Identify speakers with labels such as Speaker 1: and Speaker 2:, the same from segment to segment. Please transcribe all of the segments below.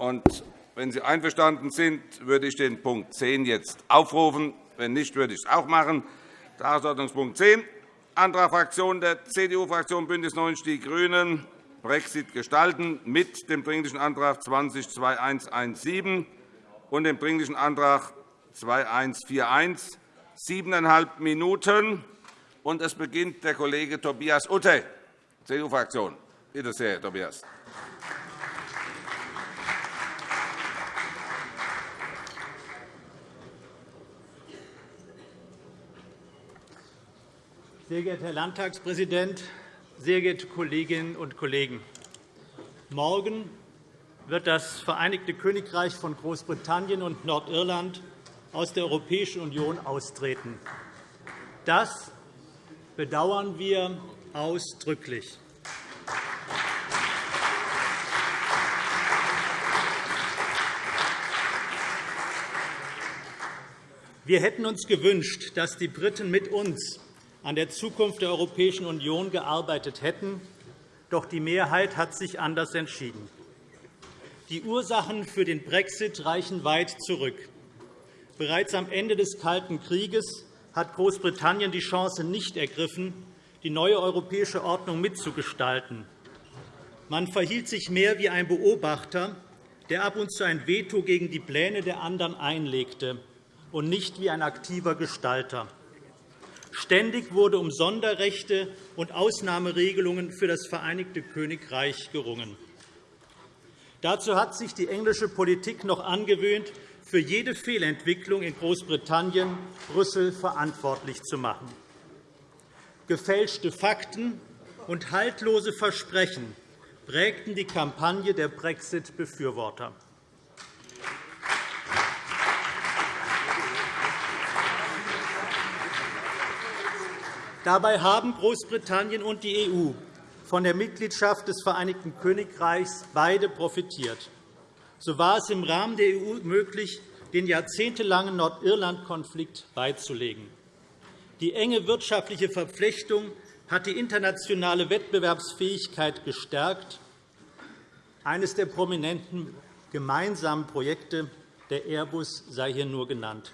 Speaker 1: Und wenn Sie einverstanden sind, würde ich den Punkt 10 jetzt aufrufen. Wenn nicht, würde ich es auch machen. Tagesordnungspunkt 10, Antrag Fraktion der CDU-Fraktion BÜNDNIS 90 die GRÜNEN, Brexit gestalten mit dem Dringlichen Antrag 20-2117 und dem Dringlichen Antrag 2141. Siebeneinhalb Minuten. Und es beginnt der Kollege Tobias Utte, CDU-Fraktion. Bitte sehr, Herr Tobias.
Speaker 2: Sehr geehrter Herr Landtagspräsident, sehr geehrte Kolleginnen und Kollegen! Morgen wird das Vereinigte Königreich von Großbritannien und Nordirland aus der Europäischen Union austreten. Das bedauern wir ausdrücklich. Wir hätten uns gewünscht, dass die Briten mit uns an der Zukunft der Europäischen Union gearbeitet hätten. Doch die Mehrheit hat sich anders entschieden. Die Ursachen für den Brexit reichen weit zurück. Bereits am Ende des Kalten Krieges hat Großbritannien die Chance nicht ergriffen, die neue europäische Ordnung mitzugestalten. Man verhielt sich mehr wie ein Beobachter, der ab und zu ein Veto gegen die Pläne der anderen einlegte, und nicht wie ein aktiver Gestalter. Ständig wurde um Sonderrechte und Ausnahmeregelungen für das Vereinigte Königreich gerungen. Dazu hat sich die englische Politik noch angewöhnt, für jede Fehlentwicklung in Großbritannien Brüssel verantwortlich zu machen. Gefälschte Fakten und haltlose Versprechen prägten die Kampagne der Brexit-Befürworter. Dabei haben Großbritannien und die EU von der Mitgliedschaft des Vereinigten Königreichs beide profitiert. So war es im Rahmen der EU möglich, den jahrzehntelangen Nordirland-Konflikt beizulegen. Die enge wirtschaftliche Verflechtung hat die internationale Wettbewerbsfähigkeit gestärkt. Eines der prominenten gemeinsamen Projekte, der Airbus, sei hier nur genannt.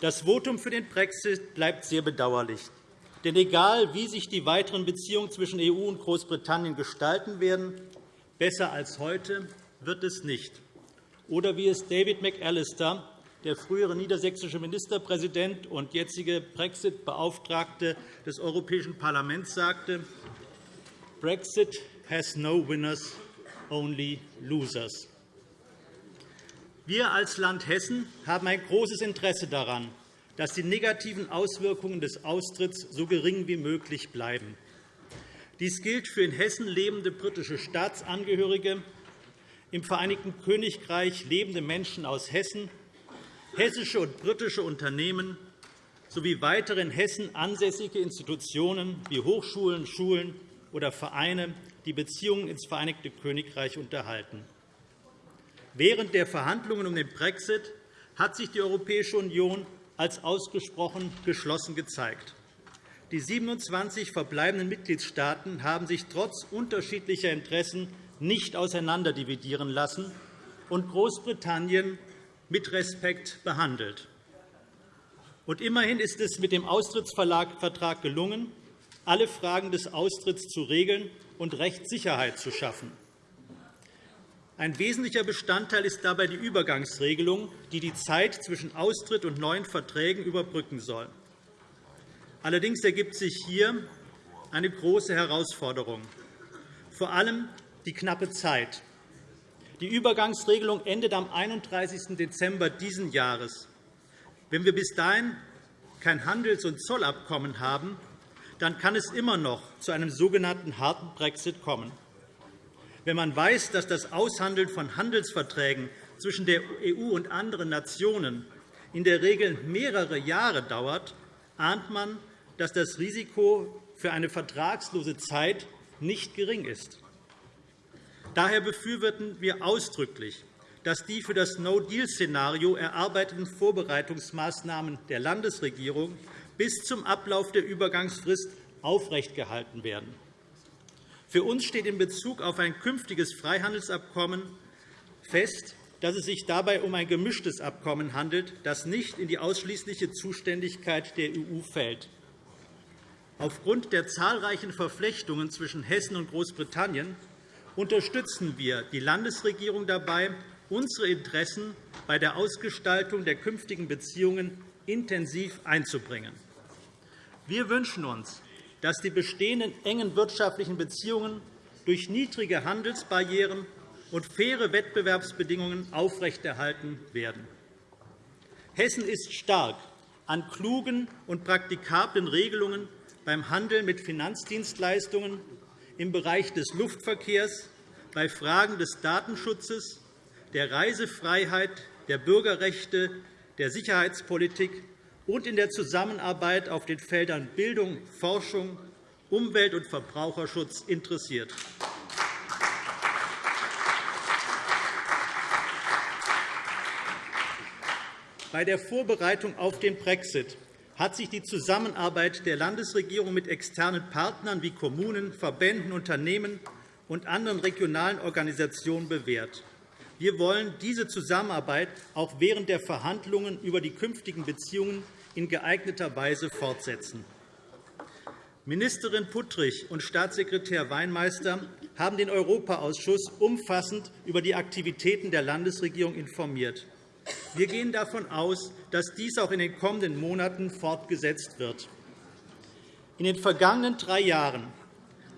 Speaker 2: Das Votum für den Brexit bleibt sehr bedauerlich. Denn egal, wie sich die weiteren Beziehungen zwischen EU und Großbritannien gestalten werden, besser als heute wird es nicht. Oder wie es David McAllister, der frühere niedersächsische Ministerpräsident und jetzige Brexit-Beauftragte des Europäischen Parlaments, sagte, Brexit has no winners, only losers. Wir als Land Hessen haben ein großes Interesse daran, dass die negativen Auswirkungen des Austritts so gering wie möglich bleiben. Dies gilt für in Hessen lebende britische Staatsangehörige, im Vereinigten Königreich lebende Menschen aus Hessen, hessische und britische Unternehmen sowie weitere in Hessen ansässige Institutionen wie Hochschulen, Schulen oder Vereine, die Beziehungen ins Vereinigte Königreich unterhalten. Während der Verhandlungen um den Brexit hat sich die Europäische Union als ausgesprochen geschlossen gezeigt. Die 27 verbleibenden Mitgliedstaaten haben sich trotz unterschiedlicher Interessen nicht auseinanderdividieren lassen und Großbritannien mit Respekt behandelt. Und immerhin ist es mit dem Austrittsvertrag gelungen, alle Fragen des Austritts zu regeln und Rechtssicherheit zu schaffen. Ein wesentlicher Bestandteil ist dabei die Übergangsregelung, die die Zeit zwischen Austritt und neuen Verträgen überbrücken soll. Allerdings ergibt sich hier eine große Herausforderung, vor allem die knappe Zeit. Die Übergangsregelung endet am 31. Dezember dieses Jahres. Wenn wir bis dahin kein Handels- und Zollabkommen haben, dann kann es immer noch zu einem sogenannten harten Brexit kommen. Wenn man weiß, dass das Aushandeln von Handelsverträgen zwischen der EU und anderen Nationen in der Regel mehrere Jahre dauert, ahnt man, dass das Risiko für eine vertragslose Zeit nicht gering ist. Daher befürworten wir ausdrücklich, dass die für das No-Deal-Szenario erarbeiteten Vorbereitungsmaßnahmen der Landesregierung bis zum Ablauf der Übergangsfrist aufrechtgehalten werden. Für uns steht in Bezug auf ein künftiges Freihandelsabkommen fest, dass es sich dabei um ein gemischtes Abkommen handelt, das nicht in die ausschließliche Zuständigkeit der EU fällt. Aufgrund der zahlreichen Verflechtungen zwischen Hessen und Großbritannien unterstützen wir die Landesregierung dabei, unsere Interessen bei der Ausgestaltung der künftigen Beziehungen intensiv einzubringen. Wir wünschen uns, dass die bestehenden engen wirtschaftlichen Beziehungen durch niedrige Handelsbarrieren und faire Wettbewerbsbedingungen aufrechterhalten werden. Hessen ist stark an klugen und praktikablen Regelungen beim Handel mit Finanzdienstleistungen, im Bereich des Luftverkehrs, bei Fragen des Datenschutzes, der Reisefreiheit, der Bürgerrechte, der Sicherheitspolitik und in der Zusammenarbeit auf den Feldern Bildung, Forschung, Umwelt- und Verbraucherschutz interessiert. Bei der Vorbereitung auf den Brexit hat sich die Zusammenarbeit der Landesregierung mit externen Partnern wie Kommunen, Verbänden, Unternehmen und anderen regionalen Organisationen bewährt. Wir wollen diese Zusammenarbeit auch während der Verhandlungen über die künftigen Beziehungen in geeigneter Weise fortsetzen. Ministerin Puttrich und Staatssekretär Weinmeister haben den Europaausschuss umfassend über die Aktivitäten der Landesregierung informiert. Wir gehen davon aus, dass dies auch in den kommenden Monaten fortgesetzt wird. In den vergangenen drei Jahren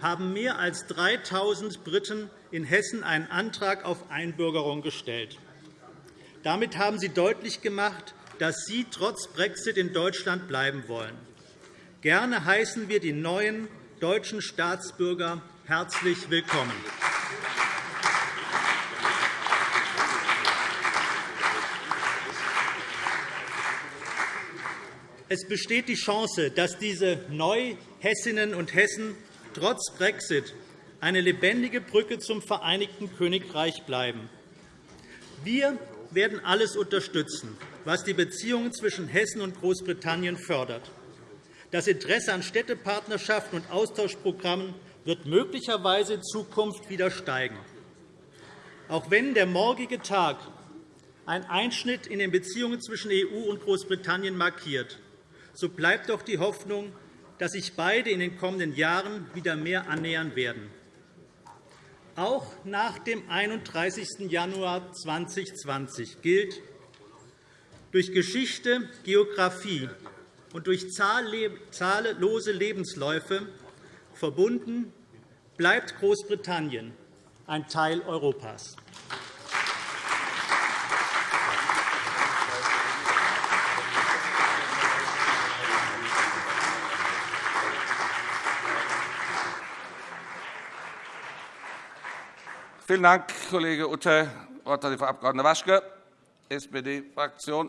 Speaker 2: haben mehr als 3.000 Briten in Hessen einen Antrag auf Einbürgerung gestellt. Damit haben sie deutlich gemacht, dass sie trotz Brexit in Deutschland bleiben wollen. Gerne heißen wir die neuen deutschen Staatsbürger herzlich willkommen. Es besteht die Chance, dass diese Neuhessinnen und Hessen trotz Brexit eine lebendige Brücke zum Vereinigten Königreich bleiben. Wir werden alles unterstützen, was die Beziehungen zwischen Hessen und Großbritannien fördert. Das Interesse an Städtepartnerschaften und Austauschprogrammen wird möglicherweise in Zukunft wieder steigen. Auch wenn der morgige Tag einen Einschnitt in den Beziehungen zwischen EU und Großbritannien markiert, so bleibt doch die Hoffnung, dass sich beide in den kommenden Jahren wieder mehr annähern werden. Auch nach dem 31. Januar 2020 gilt, durch Geschichte, Geografie und durch zahllose Lebensläufe verbunden bleibt Großbritannien ein Teil Europas.
Speaker 1: Vielen Dank, Kollege Utter. Das Wort hat die Frau Abg. Waschke, SPD-Fraktion.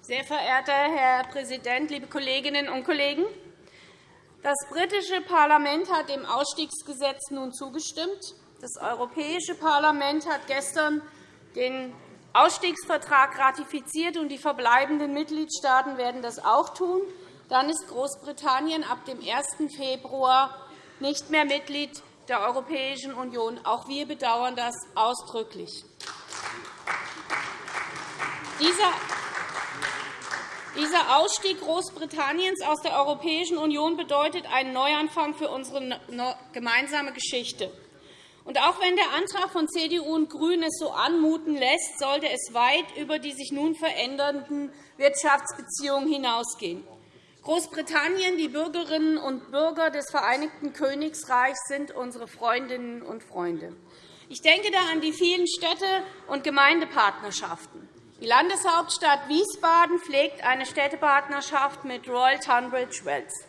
Speaker 3: Sehr verehrter Herr Präsident, liebe Kolleginnen und Kollegen! Das britische Parlament hat dem Ausstiegsgesetz nun zugestimmt. Das Europäische Parlament hat gestern den Ausstiegsvertrag ratifiziert, und die verbleibenden Mitgliedstaaten werden das auch tun. Dann ist Großbritannien ab dem 1. Februar nicht mehr Mitglied der Europäischen Union. Auch wir bedauern das ausdrücklich. Dieser Ausstieg Großbritanniens aus der Europäischen Union bedeutet einen Neuanfang für unsere gemeinsame Geschichte. Und auch wenn der Antrag von CDU und GRÜNEN es so anmuten lässt, sollte es weit über die sich nun verändernden Wirtschaftsbeziehungen hinausgehen. Großbritannien, die Bürgerinnen und Bürger des Vereinigten Königreichs sind unsere Freundinnen und Freunde. Ich denke da an die vielen Städte- und Gemeindepartnerschaften. Die Landeshauptstadt Wiesbaden pflegt eine Städtepartnerschaft mit Royal Tunbridge Wells.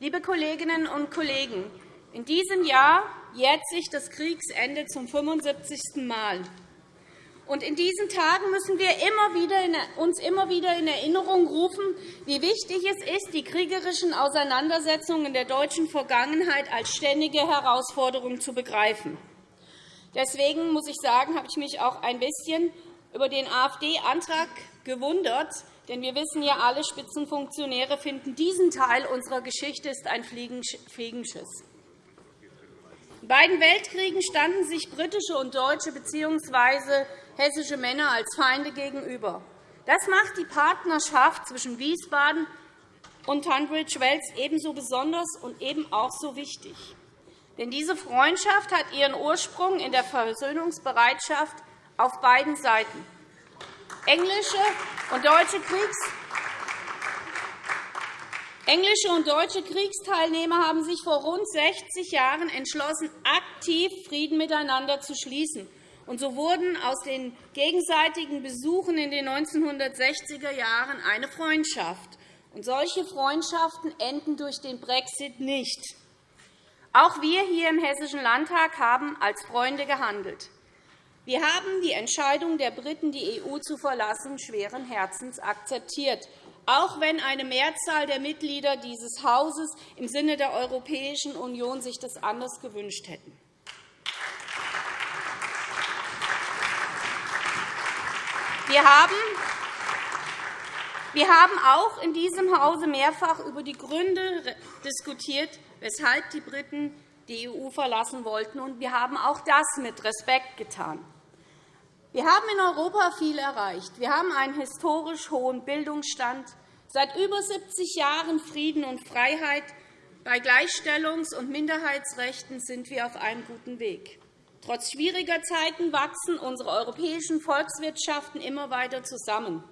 Speaker 3: Liebe Kolleginnen und Kollegen, in diesem Jahr jährt sich das Kriegsende zum 75. Mal. Und in diesen Tagen müssen wir uns immer wieder in Erinnerung rufen, wie wichtig es ist, die kriegerischen Auseinandersetzungen in der deutschen Vergangenheit als ständige Herausforderung zu begreifen. Deswegen muss ich sagen, habe ich mich auch ein bisschen über den AfD-Antrag gewundert, Denn wir wissen ja alle, Spitzenfunktionäre finden, diesen Teil unserer Geschichte ist ein Fliegenschiss. In beiden Weltkriegen standen sich britische und deutsche bzw. hessische Männer als Feinde gegenüber. Das macht die Partnerschaft zwischen Wiesbaden und Tunbridge Wells ebenso besonders und eben auch so wichtig. Denn diese Freundschaft hat ihren Ursprung in der Versöhnungsbereitschaft auf beiden Seiten. Englische und deutsche Kriegs Englische und deutsche Kriegsteilnehmer haben sich vor rund 60 Jahren entschlossen, aktiv Frieden miteinander zu schließen. Und so wurden aus den gegenseitigen Besuchen in den 1960er Jahren eine Freundschaft. Und solche Freundschaften enden durch den Brexit nicht. Auch wir hier im Hessischen Landtag haben als Freunde gehandelt. Wir haben die Entscheidung der Briten, die EU zu verlassen, schweren Herzens akzeptiert auch wenn eine Mehrzahl der Mitglieder dieses Hauses im Sinne der Europäischen Union sich das anders gewünscht hätten. Wir haben auch in diesem Hause mehrfach über die Gründe diskutiert, weshalb die Briten die EU verlassen wollten. und Wir haben auch das mit Respekt getan. Wir haben in Europa viel erreicht. Wir haben einen historisch hohen Bildungsstand, seit über 70 Jahren Frieden und Freiheit. Bei Gleichstellungs- und Minderheitsrechten sind wir auf einem guten Weg. Trotz schwieriger Zeiten wachsen unsere europäischen Volkswirtschaften immer weiter zusammen.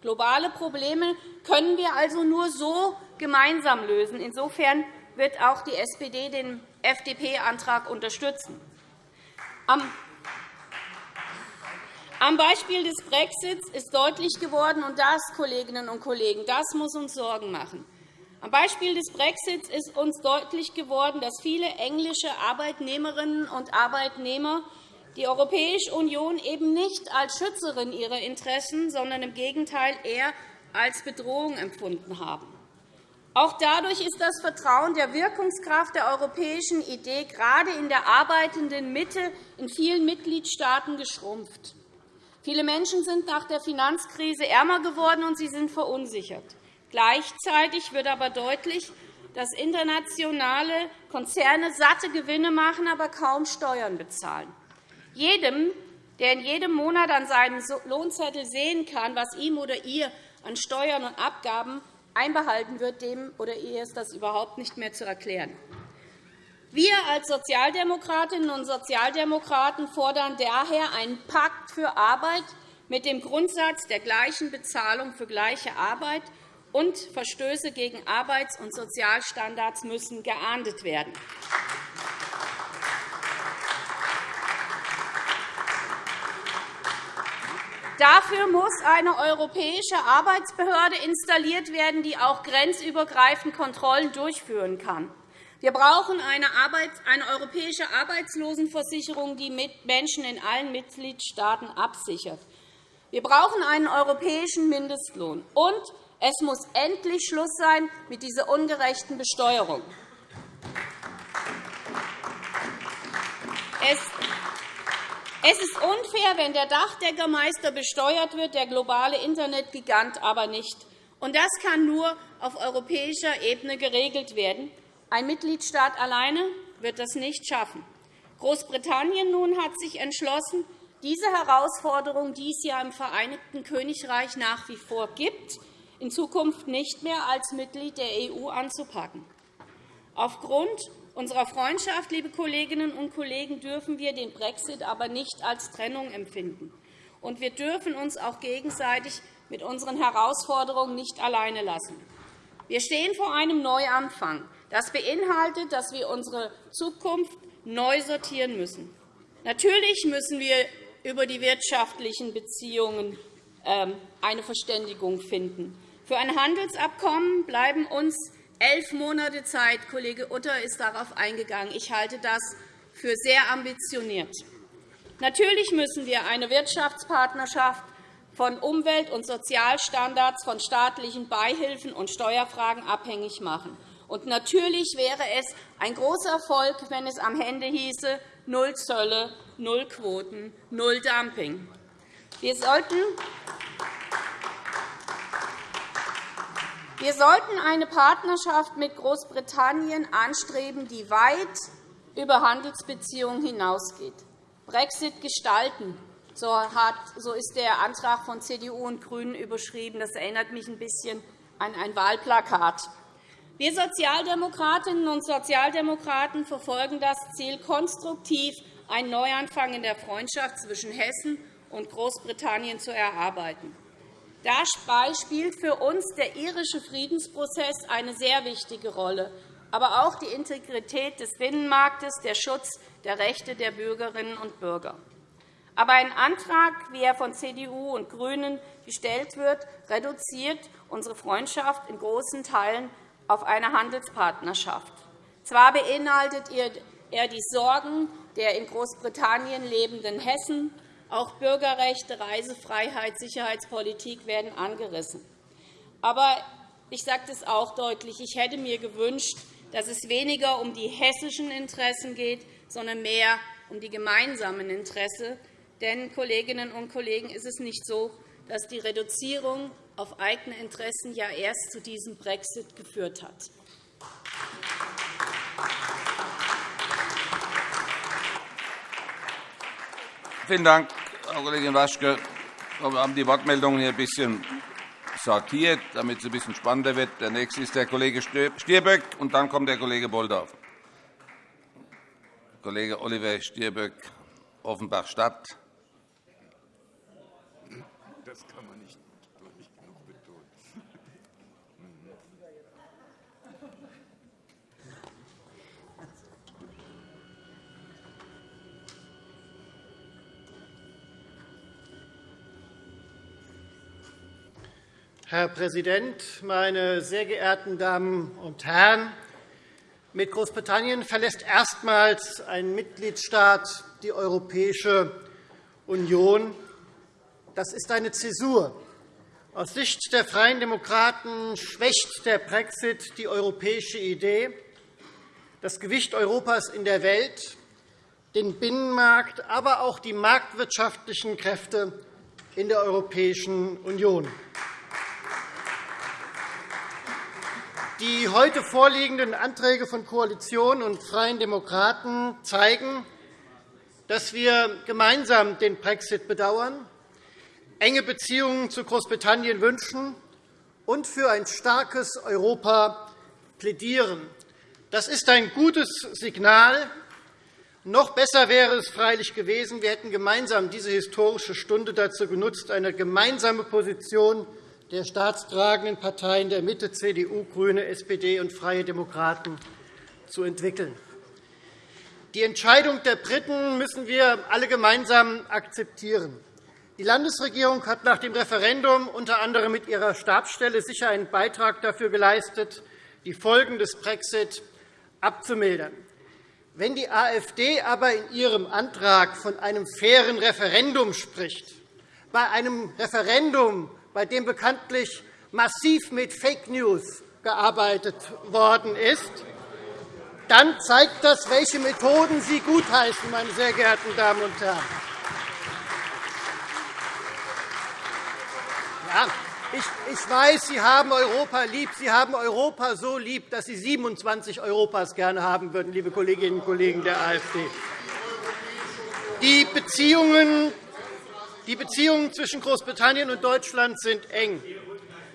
Speaker 3: Globale Probleme können wir also nur so gemeinsam lösen. Insofern wird auch die SPD den FDP-Antrag unterstützen. Am am Beispiel des Brexits ist deutlich geworden, und das, Kolleginnen und Kollegen, das muss uns Sorgen machen. Am Beispiel des Brexits ist uns deutlich geworden, dass viele englische Arbeitnehmerinnen und Arbeitnehmer die Europäische Union eben nicht als Schützerin ihrer Interessen, sondern im Gegenteil eher als Bedrohung empfunden haben. Auch dadurch ist das Vertrauen der Wirkungskraft der europäischen Idee gerade in der arbeitenden Mitte in vielen Mitgliedstaaten geschrumpft. Viele Menschen sind nach der Finanzkrise ärmer geworden, und sie sind verunsichert. Gleichzeitig wird aber deutlich, dass internationale Konzerne satte Gewinne machen, aber kaum Steuern bezahlen. Jedem, der in jedem Monat an seinem Lohnzettel sehen kann, was ihm oder ihr an Steuern und Abgaben einbehalten wird, dem oder ihr ist das überhaupt nicht mehr zu erklären. Wir als Sozialdemokratinnen und Sozialdemokraten fordern daher einen Pakt für Arbeit mit dem Grundsatz der gleichen Bezahlung für gleiche Arbeit, und Verstöße gegen Arbeits- und Sozialstandards müssen geahndet werden. Dafür muss eine europäische Arbeitsbehörde installiert werden, die auch grenzübergreifend Kontrollen durchführen kann. Wir brauchen eine, eine europäische Arbeitslosenversicherung, die Menschen in allen Mitgliedstaaten absichert. Wir brauchen einen europäischen Mindestlohn. Und es muss endlich Schluss sein mit dieser ungerechten Besteuerung. Es ist unfair, wenn der Dachdeckermeister besteuert wird, der globale Internetgigant aber nicht. Das kann nur auf europäischer Ebene geregelt werden. Ein Mitgliedstaat alleine wird das nicht schaffen. Großbritannien nun hat sich entschlossen, diese Herausforderung, die es ja im Vereinigten Königreich nach wie vor gibt, in Zukunft nicht mehr als Mitglied der EU anzupacken. Aufgrund unserer Freundschaft, liebe Kolleginnen und Kollegen, dürfen wir den Brexit aber nicht als Trennung empfinden. Und wir dürfen uns auch gegenseitig mit unseren Herausforderungen nicht alleine lassen. Wir stehen vor einem Neuanfang. Das beinhaltet, dass wir unsere Zukunft neu sortieren müssen. Natürlich müssen wir über die wirtschaftlichen Beziehungen ähm, eine Verständigung finden. Für ein Handelsabkommen bleiben uns elf Monate Zeit. Kollege Utter ist darauf eingegangen. Ich halte das für sehr ambitioniert. Natürlich müssen wir eine Wirtschaftspartnerschaft von Umwelt- und Sozialstandards, von staatlichen Beihilfen und Steuerfragen abhängig machen. Und natürlich wäre es ein großer Erfolg, wenn es am Ende hieße, null Zölle, null Quoten, null Dumping. Wir sollten Wir sollten eine Partnerschaft mit Großbritannien anstreben, die weit über Handelsbeziehungen hinausgeht. Brexit gestalten, so ist der Antrag von CDU und GRÜNEN überschrieben. Das erinnert mich ein bisschen an ein Wahlplakat. Wir Sozialdemokratinnen und Sozialdemokraten verfolgen das Ziel, konstruktiv einen Neuanfang in der Freundschaft zwischen Hessen und Großbritannien zu erarbeiten. Dabei spielt für uns der irische Friedensprozess eine sehr wichtige Rolle, aber auch die Integrität des Binnenmarktes, der Schutz der Rechte der Bürgerinnen und Bürger. Aber ein Antrag, wie er von CDU und GRÜNEN gestellt wird, reduziert unsere Freundschaft in großen Teilen auf eine Handelspartnerschaft. Zwar beinhaltet er die Sorgen der in Großbritannien lebenden Hessen, auch Bürgerrechte, Reisefreiheit, Sicherheitspolitik werden angerissen. Aber ich sage das auch deutlich. Ich hätte mir gewünscht, dass es weniger um die hessischen Interessen geht, sondern mehr um die gemeinsamen Interessen. Denn, Kolleginnen und Kollegen, ist es nicht so, dass die Reduzierung auf eigene Interessen ja erst zu diesem Brexit geführt hat.
Speaker 1: Vielen Dank, Frau Kollegin Waschke. Wir haben die Wortmeldungen hier ein bisschen sortiert, damit es ein bisschen spannender wird. Der nächste ist der Kollege Stirböck, und dann kommt der Kollege Bolldorf. Kollege Oliver Stirböck, Offenbach-Stadt. Das kann man nicht
Speaker 4: Herr Präsident, meine sehr geehrten Damen und Herren! Mit Großbritannien verlässt erstmals ein Mitgliedstaat die Europäische Union. Das ist eine Zäsur. Aus Sicht der Freien Demokraten schwächt der Brexit die europäische Idee, das Gewicht Europas in der Welt, den Binnenmarkt, aber auch die marktwirtschaftlichen Kräfte in der Europäischen Union. Die heute vorliegenden Anträge von Koalition und Freien Demokraten zeigen, dass wir gemeinsam den Brexit bedauern, enge Beziehungen zu Großbritannien wünschen und für ein starkes Europa plädieren. Das ist ein gutes Signal. Noch besser wäre es freilich gewesen, wir hätten gemeinsam diese historische Stunde dazu genutzt, eine gemeinsame Position der staatstragenden Parteien der Mitte, CDU, GRÜNE, SPD und Freie Demokraten zu entwickeln. Die Entscheidung der Briten müssen wir alle gemeinsam akzeptieren. Die Landesregierung hat nach dem Referendum unter anderem mit ihrer Stabsstelle sicher einen Beitrag dafür geleistet, die Folgen des Brexit abzumildern. Wenn die AfD aber in ihrem Antrag von einem fairen Referendum spricht, bei einem Referendum, bei dem bekanntlich massiv mit Fake News gearbeitet worden ist, dann zeigt das, welche Methoden Sie gutheißen, meine sehr geehrten Damen und Herren. Ja, ich weiß, Sie haben Europa lieb. Sie haben Europa so lieb, dass Sie 27 Europas gerne haben würden, liebe Kolleginnen und Kollegen der AfD. Die Beziehungen die Beziehungen zwischen Großbritannien und Deutschland sind eng.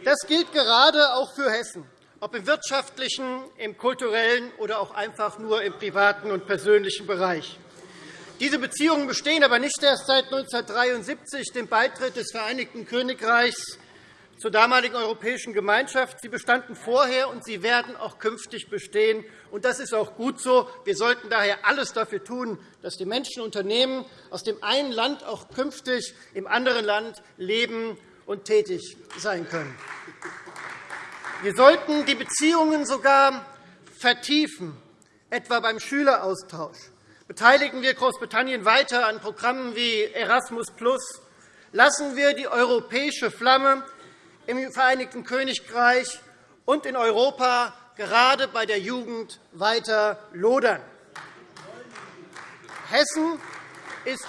Speaker 4: Das gilt gerade auch für Hessen, ob im wirtschaftlichen, im kulturellen oder auch einfach nur im privaten und persönlichen Bereich. Diese Beziehungen bestehen aber nicht erst seit 1973, dem Beitritt des Vereinigten Königreichs zur damaligen Europäischen Gemeinschaft. Sie bestanden vorher, und sie werden auch künftig bestehen. Und das ist auch gut so. Wir sollten daher alles dafür tun, dass die Menschen und Unternehmen aus dem einen Land auch künftig im anderen Land leben und tätig sein können. Wir sollten die Beziehungen sogar vertiefen, etwa beim Schüleraustausch. Beteiligen wir Großbritannien weiter an Programmen wie Erasmus Lassen wir die europäische Flamme im Vereinigten Königreich und in Europa gerade bei der Jugend weiter lodern. Hessen ist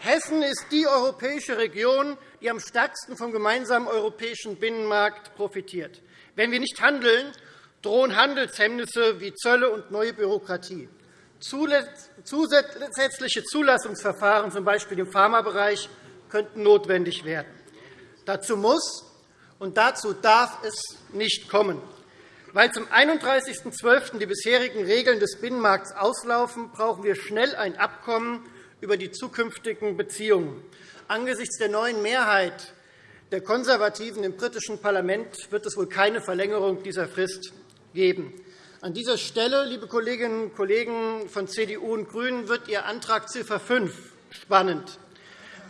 Speaker 4: Hessen ist die europäische Region, die am stärksten vom gemeinsamen europäischen Binnenmarkt profitiert. Wenn wir nicht handeln, drohen Handelshemmnisse wie Zölle und neue Bürokratie. Zusätzliche Zulassungsverfahren, z. B. im Pharmabereich, könnten notwendig werden. Dazu muss und dazu darf es nicht kommen. Weil zum 31.12. die bisherigen Regeln des Binnenmarkts auslaufen, brauchen wir schnell ein Abkommen über die zukünftigen Beziehungen. Angesichts der neuen Mehrheit der Konservativen im britischen Parlament wird es wohl keine Verlängerung dieser Frist geben. An dieser Stelle, liebe Kolleginnen und Kollegen von CDU und GRÜNEN, wird Ihr Antrag Ziffer 5 spannend.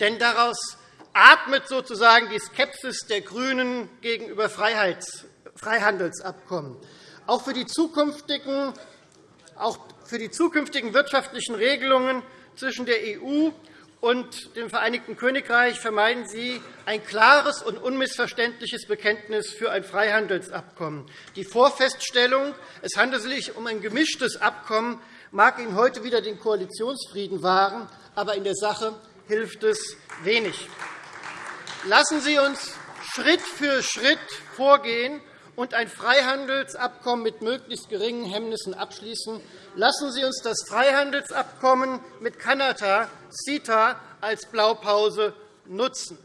Speaker 4: Denn daraus atmet sozusagen die Skepsis der GRÜNEN gegenüber Freihandelsabkommen. Auch für die zukünftigen, auch für die zukünftigen wirtschaftlichen Regelungen zwischen der EU und dem Vereinigten Königreich vermeiden Sie ein klares und unmissverständliches Bekenntnis für ein Freihandelsabkommen. Die Vorfeststellung, es handelt sich um ein gemischtes Abkommen, mag Ihnen heute wieder den Koalitionsfrieden wahren, aber in der Sache hilft es wenig. Lassen Sie uns Schritt für Schritt vorgehen und ein Freihandelsabkommen mit möglichst geringen Hemmnissen abschließen. Lassen Sie uns das Freihandelsabkommen mit Kanada, CETA, als Blaupause nutzen.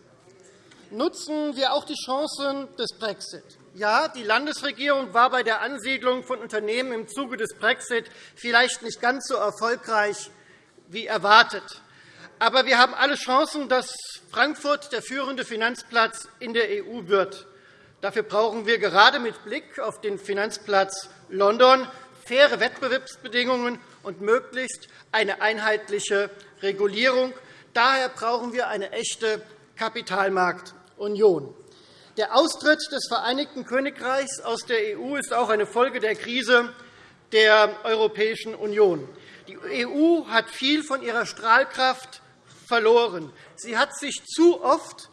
Speaker 4: Nutzen wir auch die Chancen des Brexit. Ja, die Landesregierung war bei der Ansiedlung von Unternehmen im Zuge des Brexit vielleicht nicht ganz so erfolgreich wie erwartet. Aber wir haben alle Chancen, dass Frankfurt der führende Finanzplatz in der EU wird. Dafür brauchen wir gerade mit Blick auf den Finanzplatz London faire Wettbewerbsbedingungen und möglichst eine einheitliche Regulierung. Daher brauchen wir eine echte Kapitalmarktunion. Der Austritt des Vereinigten Königreichs aus der EU ist auch eine Folge der Krise der Europäischen Union. Die EU hat viel von ihrer Strahlkraft verloren. Sie hat sich zu oft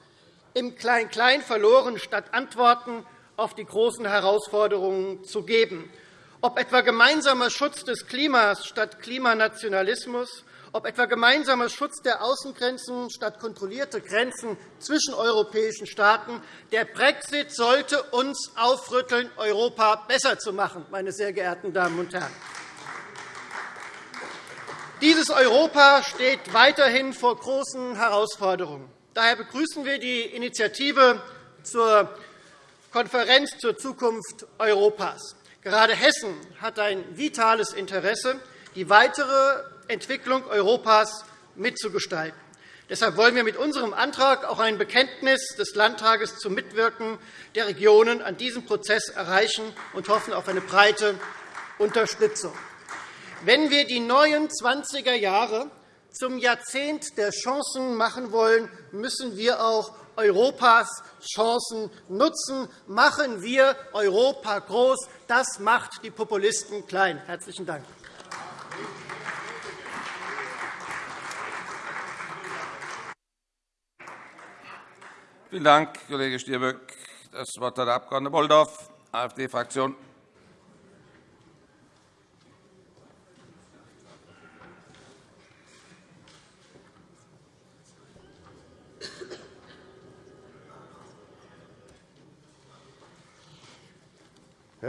Speaker 4: im Klein-Klein verloren, statt Antworten auf die großen Herausforderungen zu geben. Ob etwa gemeinsamer Schutz des Klimas statt Klimanationalismus, ob etwa gemeinsamer Schutz der Außengrenzen statt kontrollierte Grenzen zwischen europäischen Staaten. Der Brexit sollte uns aufrütteln, Europa besser zu machen, meine sehr geehrten Damen und Herren. Dieses Europa steht weiterhin vor großen Herausforderungen. Daher begrüßen wir die Initiative zur Konferenz zur Zukunft Europas. Gerade Hessen hat ein vitales Interesse, die weitere Entwicklung Europas mitzugestalten. Deshalb wollen wir mit unserem Antrag auch ein Bekenntnis des Landtages zum Mitwirken der Regionen an diesem Prozess erreichen und hoffen auf eine breite Unterstützung. Wenn wir die neuen 20er Jahre zum Jahrzehnt der Chancen machen wollen, müssen wir auch Europas Chancen nutzen. Machen wir Europa groß. Das macht die Populisten klein. – Herzlichen Dank.
Speaker 1: Vielen Dank, Kollege Stirböck. Das Wort hat der Abg. Bolldorf, AfD-Fraktion.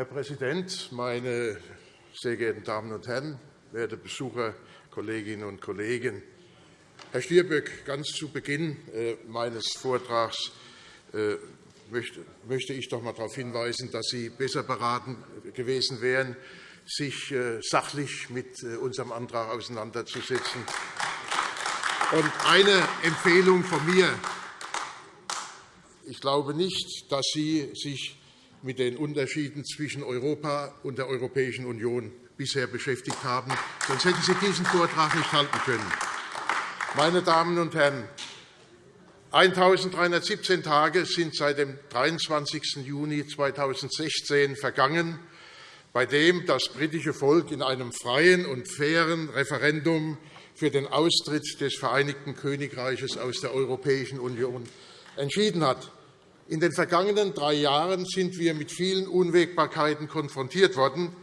Speaker 5: Herr Präsident, meine sehr geehrten Damen und Herren, werte Besucher, Kolleginnen und Kollegen! Herr Stirböck, ganz zu Beginn äh, meines Vortrags äh, möchte ich doch einmal darauf hinweisen, dass Sie besser beraten gewesen wären, sich äh, sachlich mit unserem Antrag auseinanderzusetzen. Eine Empfehlung von mir. Ich glaube nicht, dass Sie sich mit den Unterschieden zwischen Europa und der Europäischen Union bisher beschäftigt haben. Sonst hätten Sie diesen Vortrag nicht halten können. Meine Damen und Herren, 1.317 Tage sind seit dem 23. Juni 2016 vergangen, bei dem das britische Volk in einem freien und fairen Referendum für den Austritt des Vereinigten Königreiches aus der Europäischen Union entschieden hat. In den vergangenen drei Jahren sind wir mit vielen Unwägbarkeiten konfrontiert worden.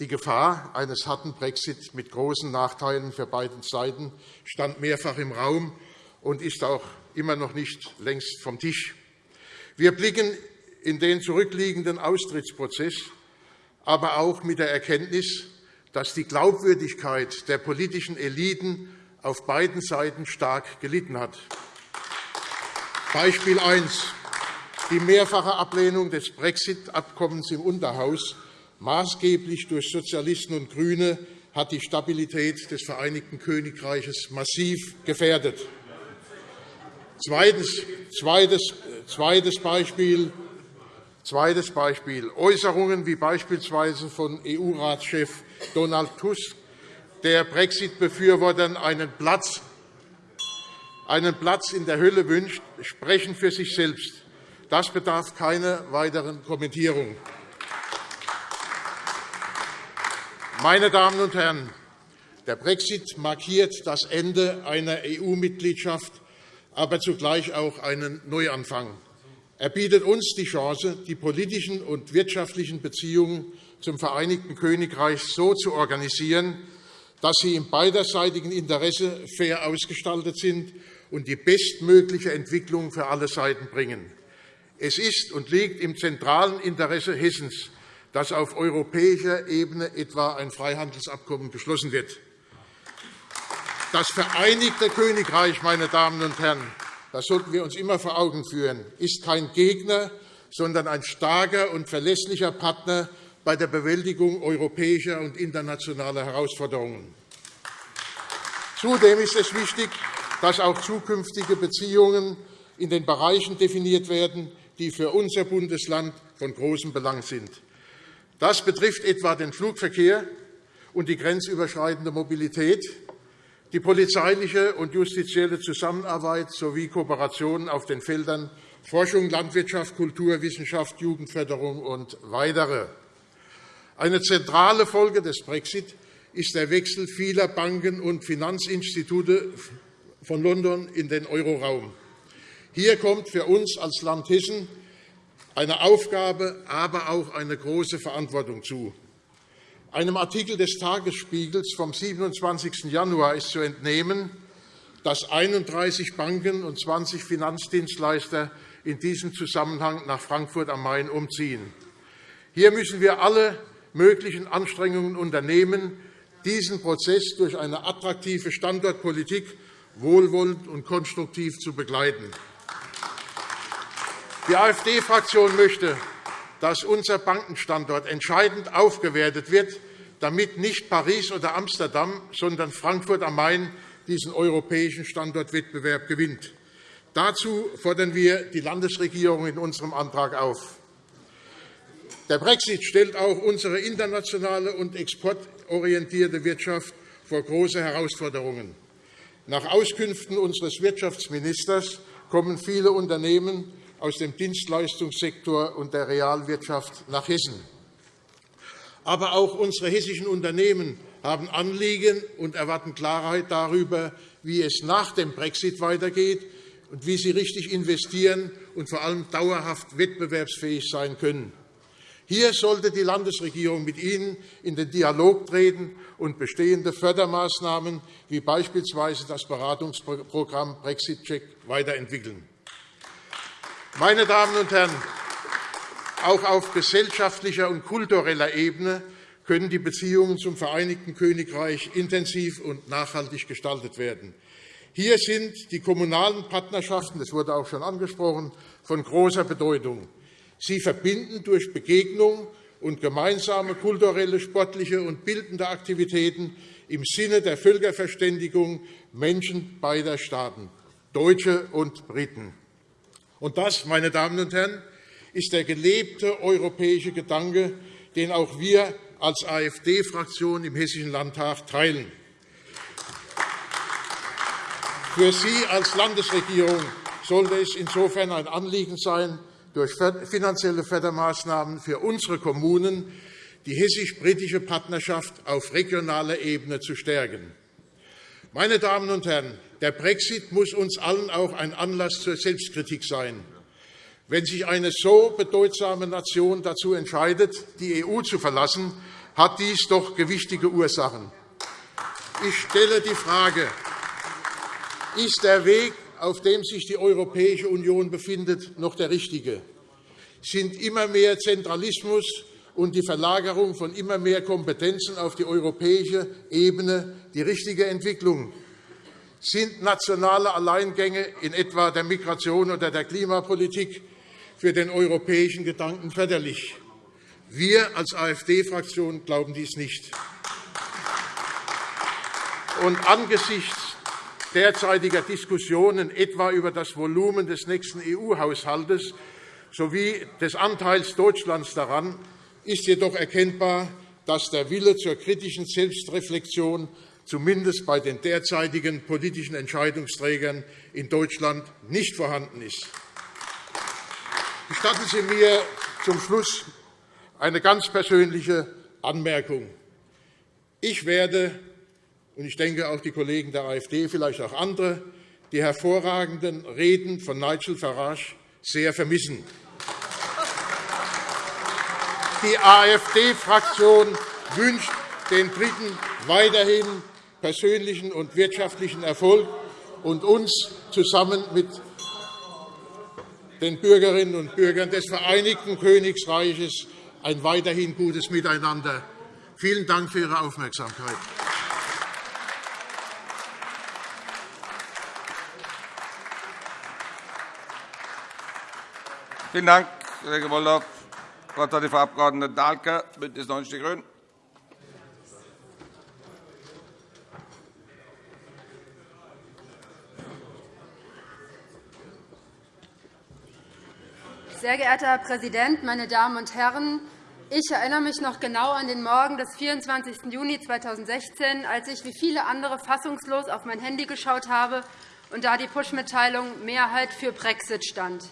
Speaker 5: Die Gefahr eines harten Brexit mit großen Nachteilen für beide Seiten stand mehrfach im Raum und ist auch immer noch nicht längst vom Tisch. Wir blicken in den zurückliegenden Austrittsprozess, aber auch mit der Erkenntnis, dass die Glaubwürdigkeit der politischen Eliten auf beiden Seiten stark gelitten hat. Beispiel 1. Die mehrfache Ablehnung des Brexit-Abkommens im Unterhaus, maßgeblich durch Sozialisten und GRÜNE, hat die Stabilität des Vereinigten Königreiches massiv gefährdet. Zweites, zweites, zweites, Beispiel, zweites Beispiel. Äußerungen wie beispielsweise von EU-Ratschef Donald Tusk, der Brexit-Befürwortern einen Platz, einen Platz in der Hölle wünscht, sprechen für sich selbst. Das bedarf keiner weiteren Kommentierung. Meine Damen und Herren, der Brexit markiert das Ende einer EU-Mitgliedschaft, aber zugleich auch einen Neuanfang. Er bietet uns die Chance, die politischen und wirtschaftlichen Beziehungen zum Vereinigten Königreich so zu organisieren, dass sie im beiderseitigen Interesse fair ausgestaltet sind und die bestmögliche Entwicklung für alle Seiten bringen. Es ist und liegt im zentralen Interesse Hessens, dass auf europäischer Ebene etwa ein Freihandelsabkommen geschlossen wird. Das Vereinigte Königreich, meine Damen und Herren, das sollten wir uns immer vor Augen führen, ist kein Gegner, sondern ein starker und verlässlicher Partner bei der Bewältigung europäischer und internationaler Herausforderungen. Zudem ist es wichtig, dass auch zukünftige Beziehungen in den Bereichen definiert werden, die für unser Bundesland von großem Belang sind. Das betrifft etwa den Flugverkehr und die grenzüberschreitende Mobilität, die polizeiliche und justizielle Zusammenarbeit sowie Kooperationen auf den Feldern Forschung, Landwirtschaft, Kultur, Wissenschaft, Jugendförderung und weitere. Eine zentrale Folge des Brexit ist der Wechsel vieler Banken und Finanzinstitute von London in den Euroraum. Hier kommt für uns als Land Hessen eine Aufgabe, aber auch eine große Verantwortung zu. Einem Artikel des Tagesspiegels vom 27. Januar ist zu entnehmen, dass 31 Banken und 20 Finanzdienstleister in diesem Zusammenhang nach Frankfurt am Main umziehen. Hier müssen wir alle möglichen Anstrengungen unternehmen, diesen Prozess durch eine attraktive Standortpolitik wohlwollend und konstruktiv zu begleiten. Die AfD-Fraktion möchte, dass unser Bankenstandort entscheidend aufgewertet wird, damit nicht Paris oder Amsterdam, sondern Frankfurt am Main diesen europäischen Standortwettbewerb gewinnt. Dazu fordern wir die Landesregierung in unserem Antrag auf. Der Brexit stellt auch unsere internationale und exportorientierte Wirtschaft vor große Herausforderungen. Nach Auskünften unseres Wirtschaftsministers kommen viele Unternehmen aus dem Dienstleistungssektor und der Realwirtschaft nach Hessen. Aber auch unsere hessischen Unternehmen haben Anliegen und erwarten Klarheit darüber, wie es nach dem Brexit weitergeht und wie sie richtig investieren und vor allem dauerhaft wettbewerbsfähig sein können. Hier sollte die Landesregierung mit Ihnen in den Dialog treten und bestehende Fördermaßnahmen wie beispielsweise das Beratungsprogramm Brexit Check weiterentwickeln. Meine Damen und Herren, auch auf gesellschaftlicher und kultureller Ebene können die Beziehungen zum Vereinigten Königreich intensiv und nachhaltig gestaltet werden. Hier sind die kommunalen Partnerschaften, das wurde auch schon angesprochen, von großer Bedeutung. Sie verbinden durch Begegnung und gemeinsame kulturelle, sportliche und bildende Aktivitäten im Sinne der Völkerverständigung Menschen beider Staaten, Deutsche und Briten. Und das, meine Damen und Herren, ist der gelebte europäische Gedanke, den auch wir als AfD-Fraktion im Hessischen Landtag teilen. Für Sie als Landesregierung sollte es insofern ein Anliegen sein, durch finanzielle Fördermaßnahmen für unsere Kommunen die hessisch-britische Partnerschaft auf regionaler Ebene zu stärken. Meine Damen und Herren, der Brexit muss uns allen auch ein Anlass zur Selbstkritik sein. Wenn sich eine so bedeutsame Nation dazu entscheidet, die EU zu verlassen, hat dies doch gewichtige Ursachen. Ich stelle die Frage, ist der Weg auf dem sich die Europäische Union befindet, noch der richtige? Sind immer mehr Zentralismus und die Verlagerung von immer mehr Kompetenzen auf die europäische Ebene die richtige Entwicklung? Sind nationale Alleingänge in etwa der Migration oder der Klimapolitik für den europäischen Gedanken förderlich? Wir als AfD-Fraktion glauben dies nicht. Und angesichts derzeitiger Diskussionen etwa über das Volumen des nächsten EU-Haushalts sowie des Anteils Deutschlands daran ist jedoch erkennbar, dass der Wille zur kritischen Selbstreflexion zumindest bei den derzeitigen politischen Entscheidungsträgern in Deutschland nicht vorhanden ist. Gestatten Sie mir zum Schluss eine ganz persönliche Anmerkung. Ich werde, und ich denke auch die Kollegen der AfD, vielleicht auch andere, die hervorragenden Reden von Nigel Farage sehr vermissen. Die AfD-Fraktion wünscht den Briten weiterhin persönlichen und wirtschaftlichen Erfolg und uns zusammen mit den Bürgerinnen und Bürgern des Vereinigten Königreiches ein weiterhin gutes Miteinander. Vielen Dank für Ihre Aufmerksamkeit.
Speaker 1: Vielen Dank, Kollege Woldorf. Das Wort hat die Frau Abg. Dahlke, BÜNDNIS 90 die GRÜNEN.
Speaker 6: Sehr geehrter Herr Präsident, meine Damen und Herren! Ich erinnere mich noch genau an den Morgen des 24. Juni 2016, als ich wie viele andere fassungslos auf mein Handy geschaut habe und da die Push-Mitteilung Mehrheit für Brexit stand.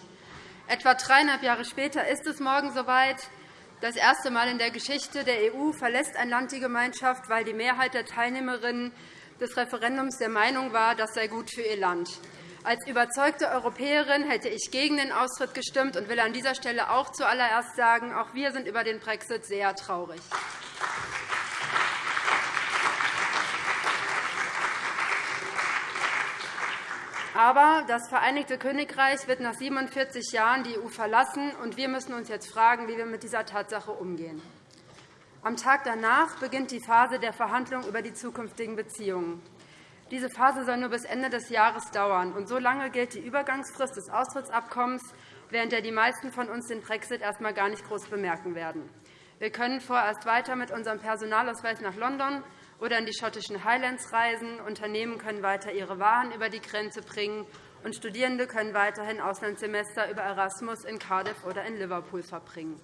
Speaker 6: Etwa dreieinhalb Jahre später ist es morgen soweit. Das erste Mal in der Geschichte der EU verlässt ein Land die Gemeinschaft, weil die Mehrheit der Teilnehmerinnen des Referendums der Meinung war, das sei gut für ihr Land. Als überzeugte Europäerin hätte ich gegen den Austritt gestimmt und will an dieser Stelle auch zuallererst sagen, auch wir sind über den Brexit sehr traurig. Aber das Vereinigte Königreich wird nach 47 Jahren die EU verlassen, und wir müssen uns jetzt fragen, wie wir mit dieser Tatsache umgehen. Am Tag danach beginnt die Phase der Verhandlungen über die zukünftigen Beziehungen. Diese Phase soll nur bis Ende des Jahres dauern. Und so lange gilt die Übergangsfrist des Austrittsabkommens, während der die meisten von uns den Brexit erst einmal gar nicht groß bemerken werden. Wir können vorerst weiter mit unserem Personalausweis nach London oder in die schottischen Highlands reisen. Unternehmen können weiter ihre Waren über die Grenze bringen, und Studierende können weiterhin Auslandssemester über Erasmus in Cardiff oder in Liverpool verbringen.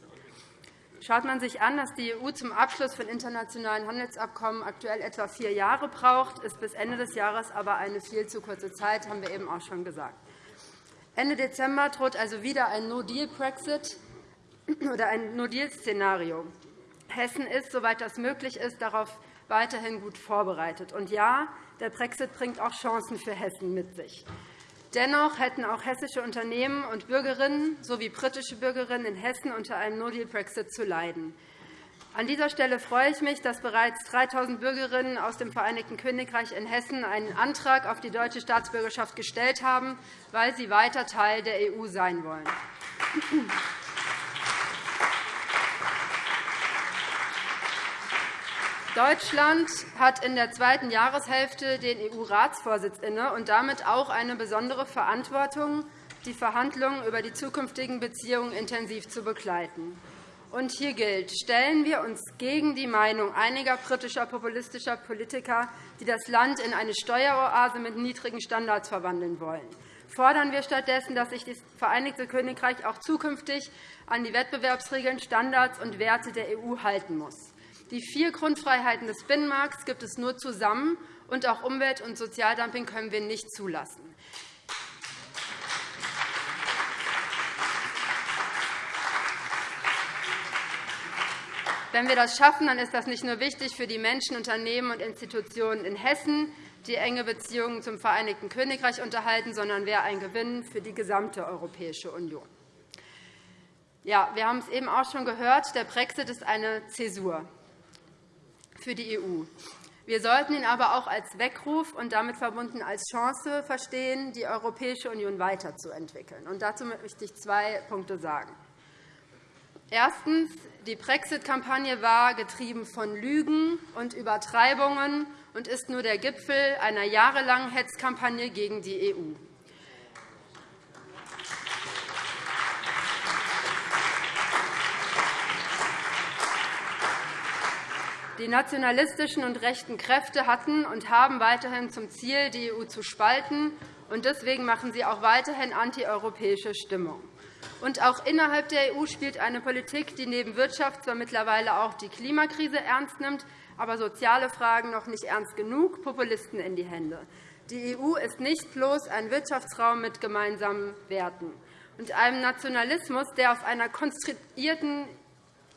Speaker 6: Schaut man sich an, dass die EU zum Abschluss von internationalen Handelsabkommen aktuell etwa vier Jahre braucht, ist bis Ende des Jahres aber eine viel zu kurze Zeit, haben wir eben auch schon gesagt. Ende Dezember droht also wieder ein No-Deal-Brexit oder ein No-Deal-Szenario. Hessen ist, soweit das möglich ist, darauf weiterhin gut vorbereitet. Und ja, der Brexit bringt auch Chancen für Hessen mit sich. Dennoch hätten auch hessische Unternehmen und Bürgerinnen sowie britische Bürgerinnen in Hessen unter einem No-Deal-Brexit zu leiden. An dieser Stelle freue ich mich, dass bereits 3.000 Bürgerinnen aus dem Vereinigten Königreich in Hessen einen Antrag auf die deutsche Staatsbürgerschaft gestellt haben, weil sie weiter Teil der EU sein wollen. Deutschland hat in der zweiten Jahreshälfte den EU-Ratsvorsitz inne und damit auch eine besondere Verantwortung, die Verhandlungen über die zukünftigen Beziehungen intensiv zu begleiten. Und hier gilt, stellen wir uns gegen die Meinung einiger britischer populistischer Politiker, die das Land in eine Steueroase mit niedrigen Standards verwandeln wollen. Fordern wir stattdessen, dass sich das Vereinigte Königreich auch zukünftig an die Wettbewerbsregeln, Standards und Werte der EU halten muss. Die vier Grundfreiheiten des Binnenmarkts gibt es nur zusammen, und auch Umwelt- und Sozialdumping können wir nicht zulassen. Wenn wir das schaffen, dann ist das nicht nur wichtig für die Menschen, Unternehmen und Institutionen in Hessen, die enge Beziehungen zum Vereinigten Königreich unterhalten, sondern wäre ein Gewinn für die gesamte Europäische Union. Ja, wir haben es eben auch schon gehört. Der Brexit ist eine Zäsur für die EU. Wir sollten ihn aber auch als Weckruf und damit verbunden als Chance verstehen, die Europäische Union weiterzuentwickeln. Und dazu möchte ich zwei Punkte sagen. Erstens. Die Brexit-Kampagne war getrieben von Lügen und Übertreibungen und ist nur der Gipfel einer jahrelangen Hetzkampagne gegen die EU. Die nationalistischen und rechten Kräfte hatten und haben weiterhin zum Ziel, die EU zu spalten. und Deswegen machen sie auch weiterhin antieuropäische Stimmung. Und auch innerhalb der EU spielt eine Politik, die neben Wirtschaft zwar mittlerweile auch die Klimakrise ernst nimmt, aber soziale Fragen noch nicht ernst genug, Populisten in die Hände. Die EU ist nicht bloß ein Wirtschaftsraum mit gemeinsamen Werten und einem Nationalismus, der auf einer konstruierten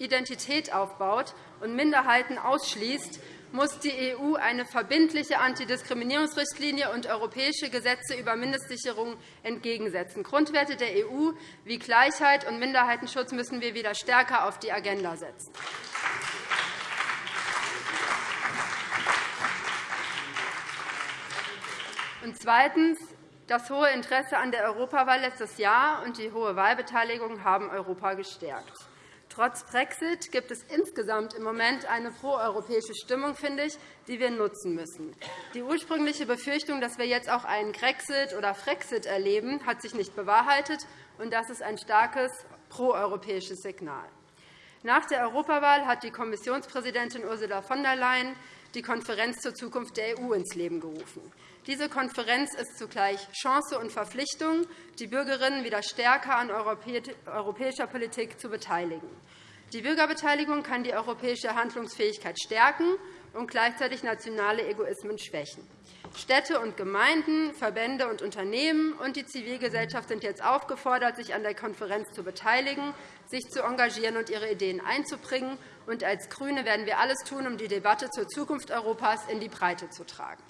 Speaker 6: Identität aufbaut und Minderheiten ausschließt, muss die EU eine verbindliche Antidiskriminierungsrichtlinie und europäische Gesetze über Mindestsicherung entgegensetzen. Grundwerte der EU wie Gleichheit und Minderheitenschutz müssen wir wieder stärker auf die Agenda setzen. Und zweitens. Das hohe Interesse an der Europawahl letztes Jahr und die hohe Wahlbeteiligung haben Europa gestärkt. Trotz Brexit gibt es insgesamt im Moment eine proeuropäische Stimmung, finde ich, die wir nutzen müssen. Die ursprüngliche Befürchtung, dass wir jetzt auch einen Grexit oder Frexit erleben, hat sich nicht bewahrheitet, und das ist ein starkes proeuropäisches Signal. Nach der Europawahl hat die Kommissionspräsidentin Ursula von der Leyen die Konferenz zur Zukunft der EU ins Leben gerufen. Diese Konferenz ist zugleich Chance und Verpflichtung, die Bürgerinnen wieder stärker an europäischer Politik zu beteiligen. Die Bürgerbeteiligung kann die europäische Handlungsfähigkeit stärken und gleichzeitig nationale Egoismen schwächen. Städte und Gemeinden, Verbände und Unternehmen und die Zivilgesellschaft sind jetzt aufgefordert, sich an der Konferenz zu beteiligen, sich zu engagieren und ihre Ideen einzubringen. Und als GRÜNE werden wir alles tun, um die Debatte zur Zukunft Europas in die Breite zu tragen.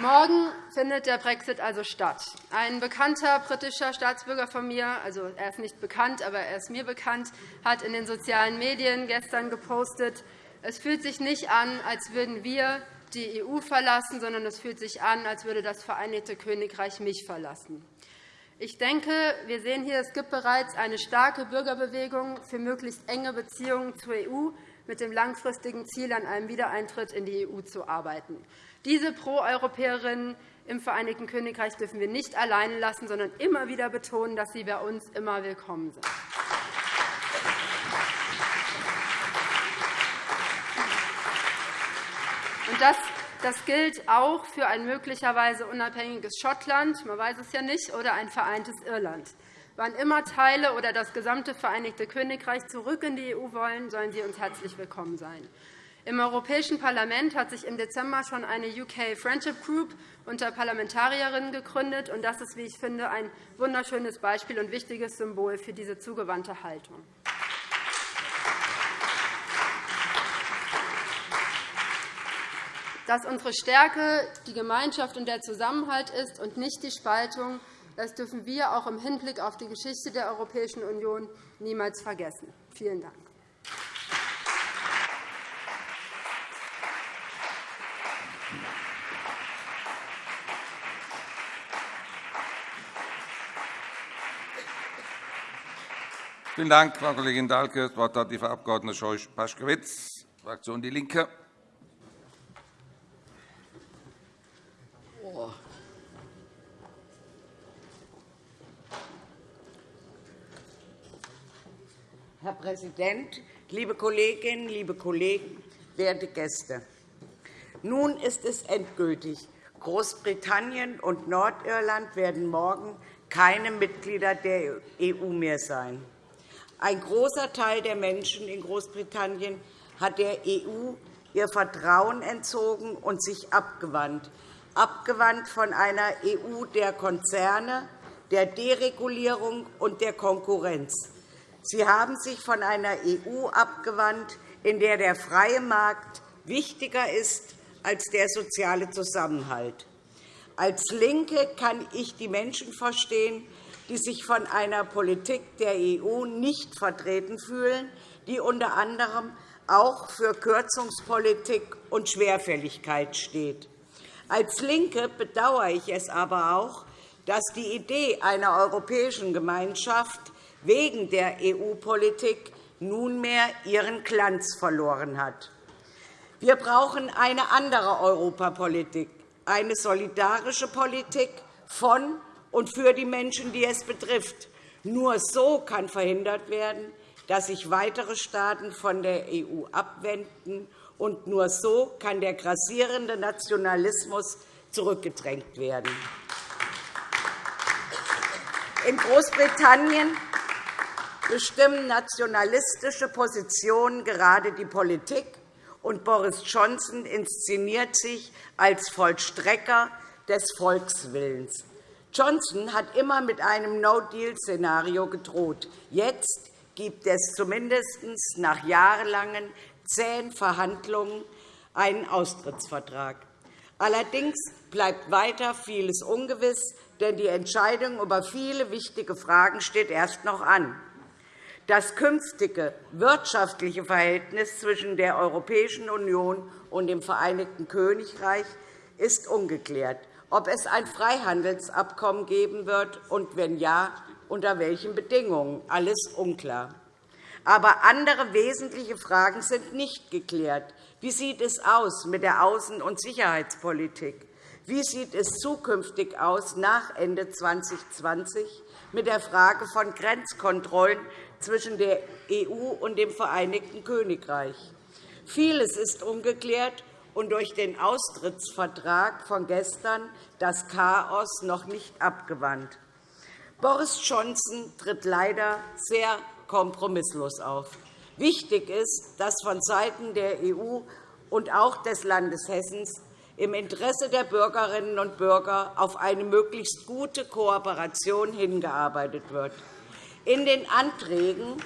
Speaker 6: Morgen findet der Brexit also statt. Ein bekannter britischer Staatsbürger von mir, also er ist nicht bekannt, aber er ist mir bekannt, hat in den sozialen Medien gestern gepostet, es fühlt sich nicht an, als würden wir die EU verlassen, sondern es fühlt sich an, als würde das Vereinigte Königreich mich verlassen. Ich denke, wir sehen hier, es gibt bereits eine starke Bürgerbewegung für möglichst enge Beziehungen zur EU mit dem langfristigen Ziel, an einem Wiedereintritt in die EU zu arbeiten. Diese Pro-Europäerinnen im Vereinigten Königreich dürfen wir nicht alleine lassen, sondern immer wieder betonen, dass sie bei uns immer willkommen sind. Das, das gilt auch für ein möglicherweise unabhängiges Schottland, man weiß es ja nicht, oder ein vereintes Irland. Wann immer Teile oder das gesamte Vereinigte Königreich zurück in die EU wollen, sollen sie uns herzlich willkommen sein. Im Europäischen Parlament hat sich im Dezember schon eine UK Friendship Group unter Parlamentarierinnen gegründet. und Das ist, wie ich finde, ein wunderschönes Beispiel und wichtiges Symbol für diese zugewandte Haltung. Dass unsere Stärke die Gemeinschaft und der Zusammenhalt ist und nicht die Spaltung, das dürfen wir auch im Hinblick auf die Geschichte der Europäischen Union niemals vergessen. Vielen Dank.
Speaker 1: Vielen Dank, Frau Kollegin Dahlke. Das Wort hat die Frau Abg. Scheuch-Paschkewitz, Fraktion DIE LINKE.
Speaker 7: Herr Präsident, liebe Kolleginnen, liebe Kollegen, werte Gäste! Nun ist es endgültig. Großbritannien und Nordirland werden morgen keine Mitglieder der EU mehr sein. Ein großer Teil der Menschen in Großbritannien hat der EU ihr Vertrauen entzogen und sich abgewandt, abgewandt von einer EU der Konzerne, der Deregulierung und der Konkurrenz. Sie haben sich von einer EU abgewandt, in der der freie Markt wichtiger ist als der soziale Zusammenhalt. Als LINKE kann ich die Menschen verstehen, die sich von einer Politik der EU nicht vertreten fühlen, die unter anderem auch für Kürzungspolitik und Schwerfälligkeit steht. Als LINKE bedauere ich es aber auch, dass die Idee einer europäischen Gemeinschaft wegen der EU-Politik nunmehr ihren Glanz verloren hat. Wir brauchen eine andere Europapolitik, eine solidarische Politik von und für die Menschen, die es betrifft. Nur so kann verhindert werden, dass sich weitere Staaten von der EU abwenden, und nur so kann der grassierende Nationalismus zurückgedrängt werden. In Großbritannien bestimmen nationalistische Positionen gerade die Politik, und Boris Johnson inszeniert sich als Vollstrecker des Volkswillens. Johnson hat immer mit einem No-Deal-Szenario gedroht. Jetzt gibt es zumindest nach jahrelangen zähen Verhandlungen einen Austrittsvertrag. Allerdings bleibt weiter vieles ungewiss, denn die Entscheidung über viele wichtige Fragen steht erst noch an. Das künftige wirtschaftliche Verhältnis zwischen der Europäischen Union und dem Vereinigten Königreich ist ungeklärt. Ob es ein Freihandelsabkommen geben wird und, wenn ja, unter welchen Bedingungen, alles unklar. Aber andere wesentliche Fragen sind nicht geklärt. Wie sieht es aus mit der Außen- und Sicherheitspolitik? Wie sieht es zukünftig aus nach Ende 2020 mit der Frage von Grenzkontrollen zwischen der EU und dem Vereinigten Königreich? Vieles ist ungeklärt und durch den Austrittsvertrag von gestern das Chaos noch nicht abgewandt. Boris Johnson tritt leider sehr kompromisslos auf. Wichtig ist, dass vonseiten der EU und auch des Landes Hessen im Interesse der Bürgerinnen und Bürger auf eine möglichst gute Kooperation hingearbeitet wird. In den Anträgen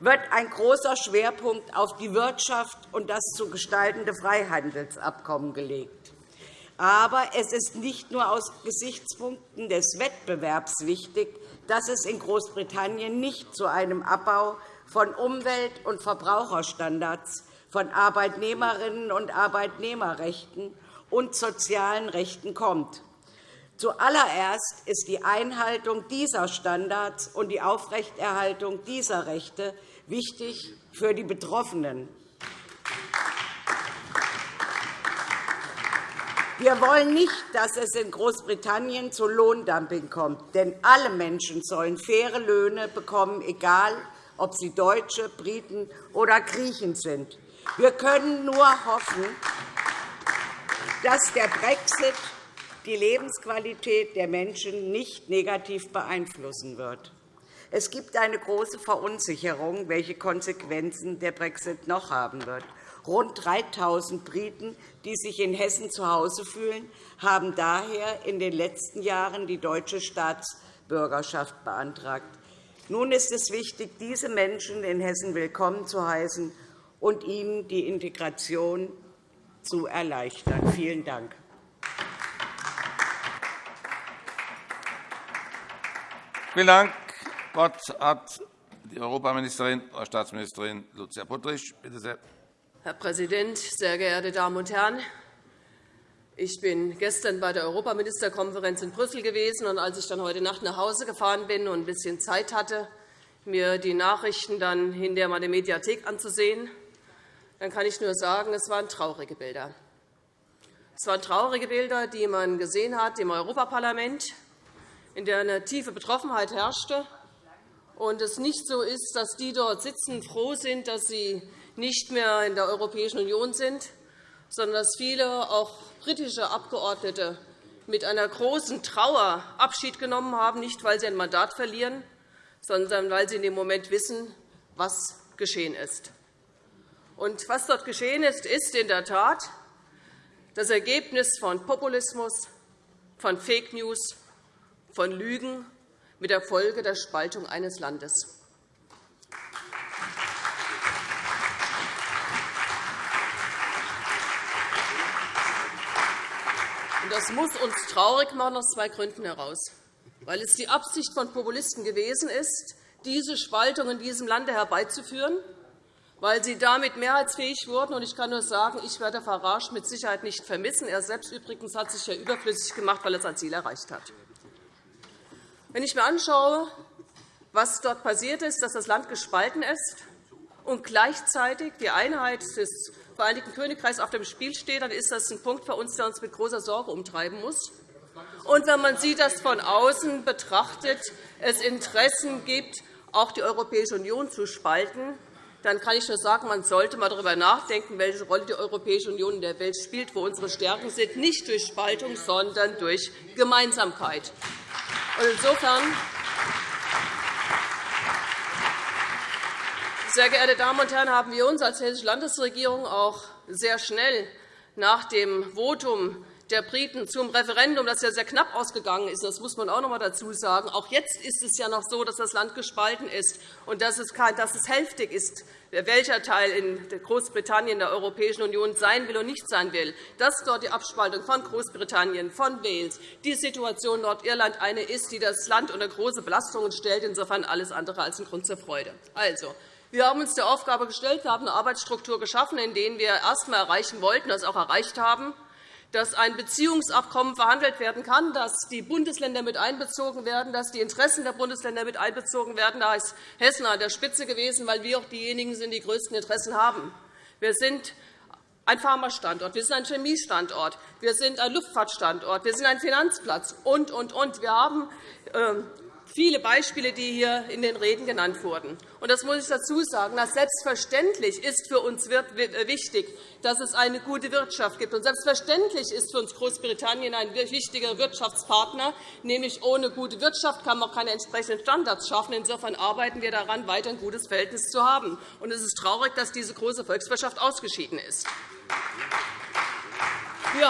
Speaker 7: wird ein großer Schwerpunkt auf die Wirtschaft und das zu gestaltende Freihandelsabkommen gelegt. Aber es ist nicht nur aus Gesichtspunkten des Wettbewerbs wichtig, dass es in Großbritannien nicht zu einem Abbau von Umwelt- und Verbraucherstandards, von Arbeitnehmerinnen und Arbeitnehmerrechten und sozialen Rechten kommt. Zuallererst ist die Einhaltung dieser Standards und die Aufrechterhaltung dieser Rechte wichtig für die Betroffenen. Wir wollen nicht, dass es in Großbritannien zu Lohndumping kommt. Denn alle Menschen sollen faire Löhne bekommen, egal ob sie Deutsche, Briten oder Griechen sind. Wir können nur hoffen, dass der Brexit die Lebensqualität der Menschen nicht negativ beeinflussen wird. Es gibt eine große Verunsicherung, welche Konsequenzen der Brexit noch haben wird. Rund 3.000 Briten, die sich in Hessen zu Hause fühlen, haben daher in den letzten Jahren die deutsche Staatsbürgerschaft beantragt. Nun ist es wichtig, diese Menschen in Hessen willkommen zu heißen und ihnen die Integration zu erleichtern. Vielen Dank.
Speaker 1: Vielen Dank. Das Wort hat die Europaministerin, Frau Staatsministerin Lucia Puttrich. Bitte sehr.
Speaker 8: Herr Präsident, sehr geehrte Damen und Herren! Ich bin gestern bei der Europaministerkonferenz in Brüssel gewesen. und Als ich dann heute Nacht nach Hause gefahren bin und ein bisschen Zeit hatte, mir die Nachrichten dann in der Mediathek anzusehen, dann kann ich nur sagen, es waren traurige Bilder. Es waren traurige Bilder, die man gesehen hat im Europaparlament, in der eine tiefe Betroffenheit herrschte und es nicht so ist, dass die dort sitzen, froh sind, dass sie nicht mehr in der Europäischen Union sind, sondern dass viele, auch britische Abgeordnete, mit einer großen Trauer Abschied genommen haben, nicht weil sie ein Mandat verlieren, sondern weil sie in dem Moment wissen, was geschehen ist. Und was dort geschehen ist, ist in der Tat das Ergebnis von Populismus, von Fake News, von Lügen mit der Folge der Spaltung eines Landes. Das muss uns traurig machen, aus zwei Gründen heraus. weil es die Absicht von Populisten gewesen ist, diese Spaltung in diesem Lande herbeizuführen, weil sie damit mehrheitsfähig wurden. Ich kann nur sagen, ich werde Farage mit Sicherheit nicht vermissen. Er selbst übrigens hat sich ja überflüssig gemacht, weil er sein Ziel erreicht hat. Wenn ich mir anschaue, was dort passiert ist, dass das Land gespalten ist und gleichzeitig die Einheit des Vereinigten Königreichs auf dem Spiel steht, dann ist das ein Punkt für uns, der uns mit großer Sorge umtreiben muss. Und wenn man sieht, dass von außen betrachtet es Interessen gibt, auch die Europäische Union zu spalten, dann kann ich nur sagen, man sollte einmal darüber nachdenken, welche Rolle die Europäische Union in der Welt spielt, wo unsere Stärken sind, nicht durch Spaltung, sondern durch Gemeinsamkeit. Insofern Sehr geehrte Damen und Herren, haben wir uns als Hessische Landesregierung auch sehr schnell nach dem Votum der Briten zum Referendum, das ja sehr knapp ausgegangen ist, das muss man auch noch einmal dazu sagen. Auch jetzt ist es ja noch so, dass das Land gespalten ist und dass es, dass es hälftig ist, welcher Teil in Großbritannien der Europäischen Union sein will und nicht sein will, dass dort die Abspaltung von Großbritannien, von Wales, die Situation Nordirland eine ist, die das Land unter große Belastungen stellt. Insofern alles andere als ein Grund zur Freude. Also, wir haben uns der Aufgabe gestellt, wir haben eine Arbeitsstruktur geschaffen, in der wir erst einmal erreichen wollten, das auch erreicht haben, dass ein Beziehungsabkommen verhandelt werden kann, dass die Bundesländer mit einbezogen werden, dass die Interessen der Bundesländer mit einbezogen werden. Da ist Hessen an der Spitze gewesen, weil wir auch diejenigen sind, die größten Interessen haben. Wir sind ein Pharmastandort, wir sind ein Chemiestandort, wir sind ein Luftfahrtstandort, wir sind ein Finanzplatz und, und, und. Wir haben ähm, viele Beispiele, die hier in den Reden genannt wurden. Und das muss ich dazu sagen. Dass selbstverständlich ist für uns wichtig, dass es eine gute Wirtschaft gibt. Und selbstverständlich ist für uns Großbritannien ein wichtiger Wirtschaftspartner. Nämlich ohne gute Wirtschaft kann man auch keine entsprechenden Standards schaffen. Insofern arbeiten wir daran, weiter ein gutes Verhältnis zu haben. Und es ist traurig, dass diese große Volkswirtschaft ausgeschieden ist. Wir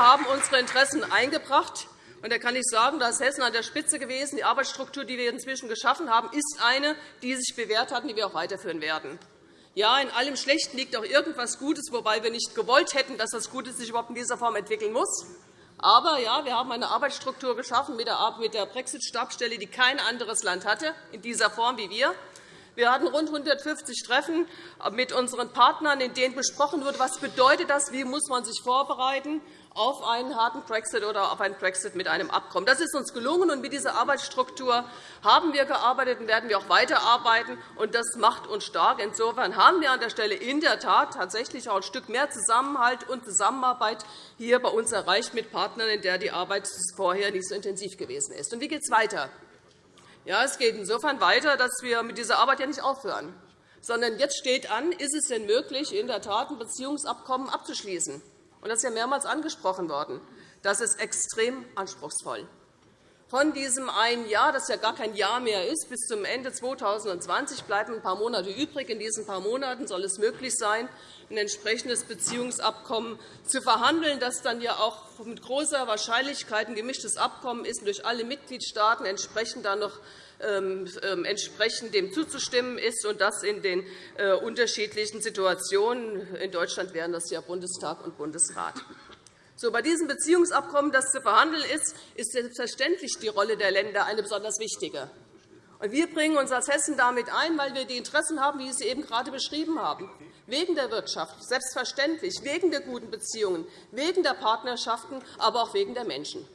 Speaker 8: haben unsere Interessen eingebracht. Und da kann ich sagen, da ist Hessen an der Spitze gewesen. Die Arbeitsstruktur, die wir inzwischen geschaffen haben, ist eine, die sich bewährt hat und die wir auch weiterführen werden. Ja, in allem Schlechten liegt auch irgendetwas Gutes, wobei wir nicht gewollt hätten, dass das Gute sich überhaupt in dieser Form entwickeln muss. Aber ja, wir haben eine Arbeitsstruktur geschaffen mit der Brexit-Stabsstelle, die kein anderes Land hatte, in dieser Form wie wir. Wir hatten rund 150 Treffen mit unseren Partnern, in denen besprochen wurde, was bedeutet das, wie muss man sich vorbereiten auf einen harten Brexit oder auf einen Brexit mit einem Abkommen. Das ist uns gelungen, und mit dieser Arbeitsstruktur haben wir gearbeitet und werden wir auch weiterarbeiten. Und das macht uns stark. Insofern haben wir an der Stelle in der Tat tatsächlich auch ein Stück mehr Zusammenhalt und Zusammenarbeit hier bei uns erreicht mit Partnern, in der die Arbeit vorher nicht so intensiv gewesen ist. Und wie geht es weiter? Ja, es geht insofern weiter, dass wir mit dieser Arbeit ja nicht aufhören, sondern jetzt steht an, ist es denn möglich, in der Tat ein Beziehungsabkommen abzuschließen? Und das ist ja mehrmals angesprochen worden, das ist extrem anspruchsvoll. Von diesem einen Jahr, das ja gar kein Jahr mehr ist, bis zum Ende 2020 bleiben ein paar Monate übrig. In diesen paar Monaten soll es möglich sein, ein entsprechendes Beziehungsabkommen zu verhandeln, das dann ja auch mit großer Wahrscheinlichkeit ein gemischtes Abkommen ist und durch alle Mitgliedstaaten entsprechend dann noch entsprechend dem zuzustimmen ist, und das in den äh, unterschiedlichen Situationen. In Deutschland wären das ja Bundestag und Bundesrat. So, bei diesem Beziehungsabkommen, das zu verhandeln ist, ist selbstverständlich die Rolle der Länder eine besonders wichtige. wir bringen uns als Hessen damit ein, weil wir die Interessen haben, wie ich sie eben gerade beschrieben habe, wegen der Wirtschaft, selbstverständlich, wegen der guten Beziehungen, wegen der Partnerschaften, aber auch wegen der Menschen.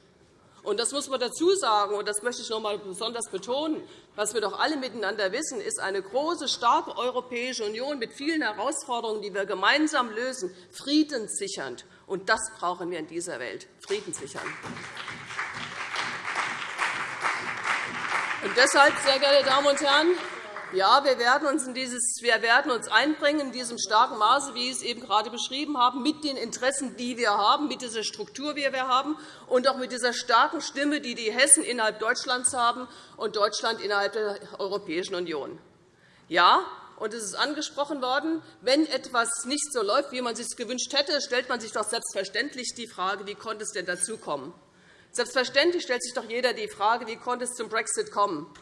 Speaker 8: Und das muss man dazu sagen, und das möchte ich noch einmal besonders betonen. Was wir doch alle miteinander wissen, ist eine große, starke Europäische Union mit vielen Herausforderungen, die wir gemeinsam lösen, friedenssichernd. Und das brauchen wir in dieser Welt, friedenssichern. Und deshalb, sehr geehrte Damen und Herren, ja, wir werden uns, in dieses, wir werden uns einbringen in diesem starken Maße, wie ich es eben gerade beschrieben habe, mit den Interessen, die wir haben, mit dieser Struktur, die wir haben, und auch mit dieser starken Stimme, die die Hessen innerhalb Deutschlands haben und Deutschland innerhalb der Europäischen Union. Ja, und es ist angesprochen worden, wenn etwas nicht so läuft, wie man es sich gewünscht hätte, stellt man sich doch selbstverständlich die Frage, wie konnte es denn dazu kommen? Selbstverständlich stellt sich doch jeder die Frage, wie konnte es zum Brexit kommen?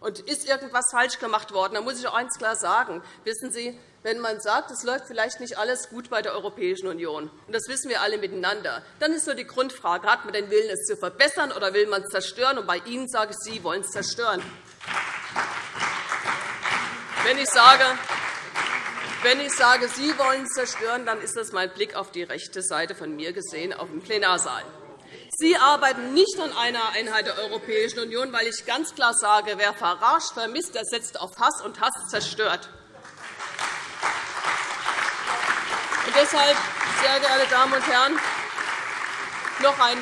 Speaker 8: Und ist irgendetwas falsch gemacht worden? Da muss ich auch eines klar sagen. Wissen Sie, wenn man sagt, es läuft vielleicht nicht alles gut bei der Europäischen Union. Und das wissen wir alle miteinander. Dann ist nur die Grundfrage, hat man den Willen, es zu verbessern, oder will man es zerstören? Und bei Ihnen sage ich, Sie wollen es zerstören. Wenn ich sage, wenn ich sage, Sie wollen es zerstören, dann ist das mein Blick auf die rechte Seite von mir gesehen, auf den Plenarsaal. Sie arbeiten nicht an einer Einheit der Europäischen Union, weil ich ganz klar sage, wer verarscht, vermisst, der setzt auf Hass, und Hass zerstört. Und deshalb, sehr geehrte Damen und Herren, noch ein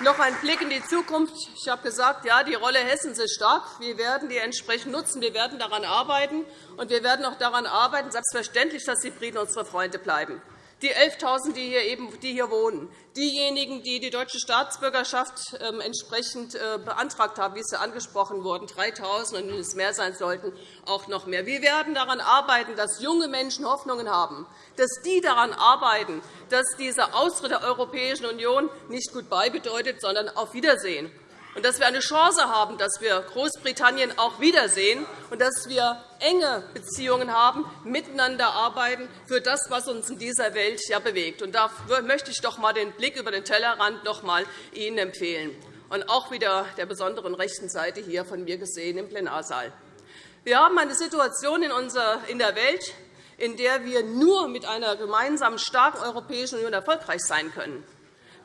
Speaker 8: noch ein Blick in die Zukunft. Ich habe gesagt, ja, die Rolle Hessens ist stark. Wir werden die entsprechend nutzen. Wir werden daran arbeiten. Und wir werden auch daran arbeiten, selbstverständlich, dass die Briten unsere Freunde bleiben die 11.000, die hier, eben, die hier wohnen, diejenigen, die die deutsche Staatsbürgerschaft ähm, entsprechend äh, beantragt haben, wie es angesprochen wurde, 3.000 und wenn es mehr sein sollten, auch noch mehr. Wir werden daran arbeiten, dass junge Menschen Hoffnungen haben, dass die daran arbeiten, dass dieser Austritt der Europäischen Union nicht Goodbye bedeutet, sondern auf Wiedersehen und dass wir eine Chance haben, dass wir Großbritannien auch wiedersehen und dass wir enge Beziehungen haben, miteinander arbeiten für das, was uns in dieser Welt ja bewegt. Und da möchte ich doch einmal den Blick über den Tellerrand noch einmal Ihnen empfehlen und auch wieder der besonderen rechten Seite hier von mir gesehen im Plenarsaal. Wir haben eine Situation in der Welt, in der wir nur mit einer gemeinsamen starken Europäischen Union erfolgreich sein können.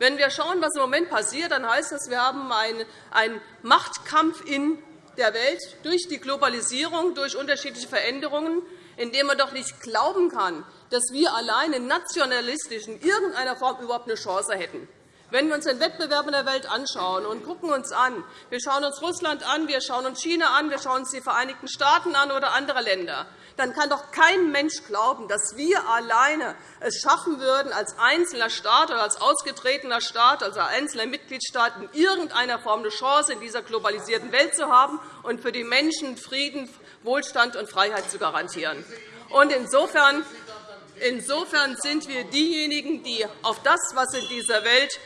Speaker 8: Wenn wir schauen, was im Moment passiert, dann heißt das, wir haben einen Machtkampf in der Welt durch die Globalisierung, durch unterschiedliche Veränderungen, in dem man doch nicht glauben kann, dass wir alleine nationalistisch in irgendeiner Form überhaupt eine Chance hätten. Wenn wir uns den Wettbewerb in der Welt anschauen und gucken uns an, wir schauen uns Russland an, wir schauen uns China an, wir schauen uns die Vereinigten Staaten an oder andere Länder, dann kann doch kein Mensch glauben, dass wir alleine es schaffen würden, als einzelner Staat oder als ausgetretener Staat, also einzelner Mitgliedstaat, in irgendeiner Form eine Chance in dieser globalisierten Welt zu haben und für die Menschen Frieden, Wohlstand und Freiheit zu garantieren. Insofern sind wir diejenigen, die auf das, was in dieser Welt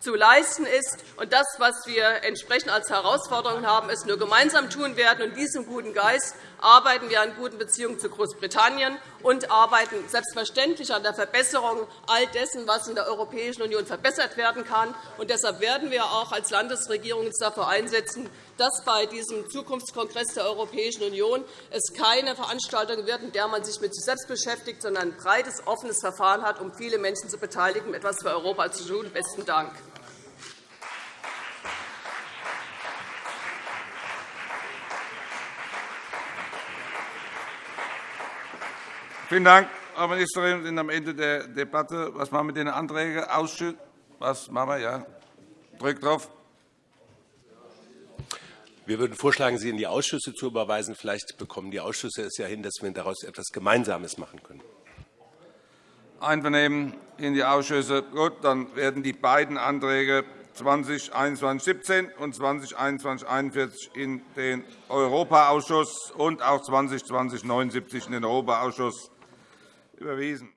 Speaker 8: zu leisten ist. Und das, was wir entsprechend als Herausforderung haben, es nur gemeinsam tun werden. In diesem guten Geist arbeiten wir an guten Beziehungen zu Großbritannien und arbeiten selbstverständlich an der Verbesserung all dessen, was in der Europäischen Union verbessert werden kann. Und deshalb werden wir auch als Landesregierung uns dafür einsetzen, dass bei diesem Zukunftskongress der Europäischen Union es keine Veranstaltung wird, in der man sich mit sich selbst beschäftigt, sondern ein breites, offenes Verfahren hat, um viele Menschen zu beteiligen, um etwas für Europa zu tun. Besten Dank.
Speaker 1: Vielen Dank, Frau Ministerin. Wir sind am Ende der Debatte. Was machen wir mit den Anträgen? Ausschuss? Was machen wir? Ja. Drückt drauf.
Speaker 9: Wir würden vorschlagen, sie in die Ausschüsse zu überweisen. Vielleicht bekommen die Ausschüsse es ja hin, dass wir daraus etwas Gemeinsames machen können.
Speaker 1: Einvernehmen in die Ausschüsse. Gut, dann werden die beiden Anträge 2021-17 und 2021-41 in den Europaausschuss und auch 2020-79 in den Europaausschuss überwiesen.